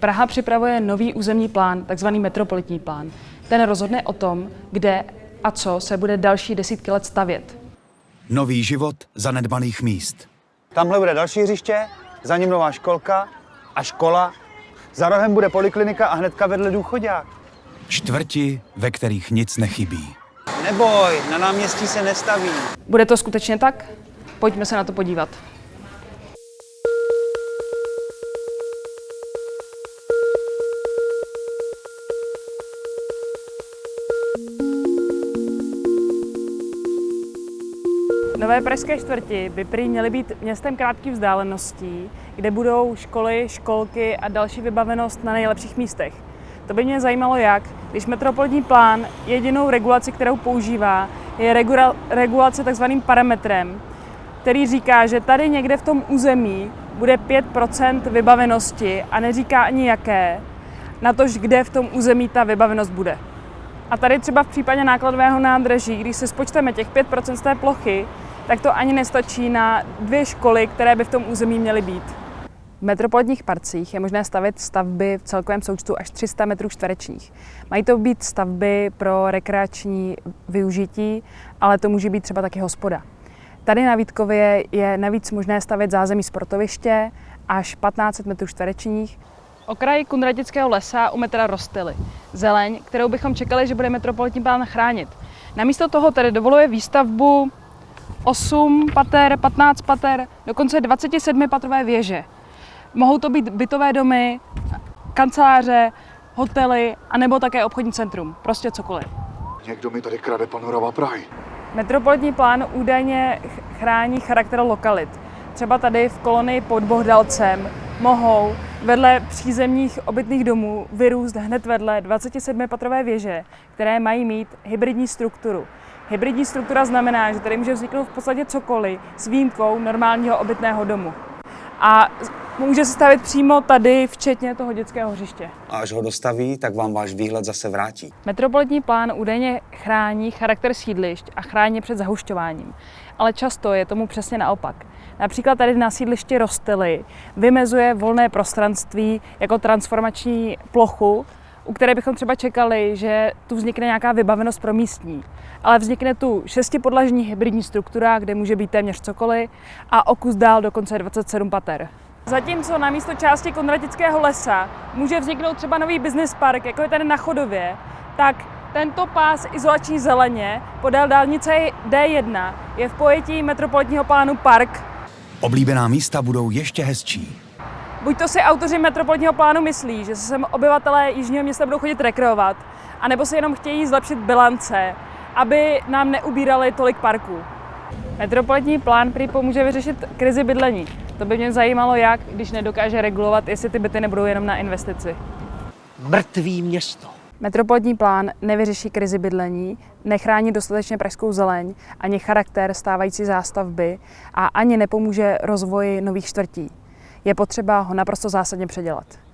Praha připravuje nový územní plán, takzvaný metropolitní plán. Ten rozhodne o tom, kde a co se bude další desítky let stavět. Nový život zanedbaných míst. Tamhle bude další hřiště, za ním nová školka a škola. Za rohem bude poliklinika a hnedka vedle důchodák. Čtvrti, ve kterých nic nechybí. Neboj, na náměstí se nestaví. Bude to skutečně tak? Pojďme se na to podívat. Nové pražské čtvrti by prý měly být městem krátkých vzdáleností, kde budou školy, školky a další vybavenost na nejlepších místech. To by mě zajímalo jak, když metropolní plán jedinou regulaci, kterou používá, je regula- regulace takzvaným parametrem, který říká, že tady někde v tom území bude 5% vybavenosti a neříká ani jaké, na tož kde v tom území ta vybavenost bude. A tady třeba v případě nákladového nádraží, když si spočteme těch 5% z té plochy, tak to ani nestačí na dvě školy, které by v tom území měly být. V metropolitních parcích je možné stavit stavby v celkovém součtu až 300 metrů čtverečních. Mají to být stavby pro rekreační využití, ale to může být třeba taky hospoda. Tady na Vítkově je navíc možné stavět zázemí sportoviště až 1500 metrů čtverečních. Okraj Kunratického lesa u metra rostily. Zeleň, kterou bychom čekali, že bude metropolitní plán chránit. Namísto toho tedy dovoluje výstavbu 8 pater, 15 pater, dokonce 27 patrové věže. Mohou to být bytové domy, kanceláře, hotely, anebo také obchodní centrum. Prostě cokoliv. Někdo mi tady krade panorama Prahy. Metropolitní plán údajně chrání charakter lokalit. Třeba tady v kolonii pod Bohdalcem mohou vedle přízemních obytných domů vyrůst hned vedle 27-patrové věže, které mají mít hybridní strukturu. Hybridní struktura znamená, že tady může vzniknout v podstatě cokoliv s výjimkou normálního obytného domu. A může se stavit přímo tady, včetně toho dětského hřiště. A až ho dostaví, tak vám váš výhled zase vrátí. Metropolitní plán údajně chrání charakter sídlišť a chrání před zahušťováním. Ale často je tomu přesně naopak. Například tady na sídlišti Rostily vymezuje volné prostranství jako transformační plochu, u které bychom třeba čekali, že tu vznikne nějaká vybavenost pro místní. Ale vznikne tu šestipodlažní hybridní struktura, kde může být téměř cokoliv a o kus dál dokonce 27 pater. Zatímco na místo části Konratického lesa může vzniknout třeba nový business park, jako je tady na Chodově, tak tento pás izolační zeleně podél dálnice D1 je v pojetí metropolitního plánu park. Oblíbená místa budou ještě hezčí. Buď to si autoři metropolitního plánu myslí, že se sem obyvatelé Jižního města budou chodit rekreovat, anebo si jenom chtějí zlepšit bilance, aby nám neubírali tolik parků. Metropolitní plán prý pomůže vyřešit krizi bydlení. To by mě zajímalo, jak, když nedokáže regulovat, jestli ty byty nebudou jenom na investici. Mrtvý město. Metropolitní plán nevyřeší krizi bydlení, nechrání dostatečně pražskou zeleň, ani charakter stávající zástavby a ani nepomůže rozvoji nových čtvrtí. Je potřeba ho naprosto zásadně předělat.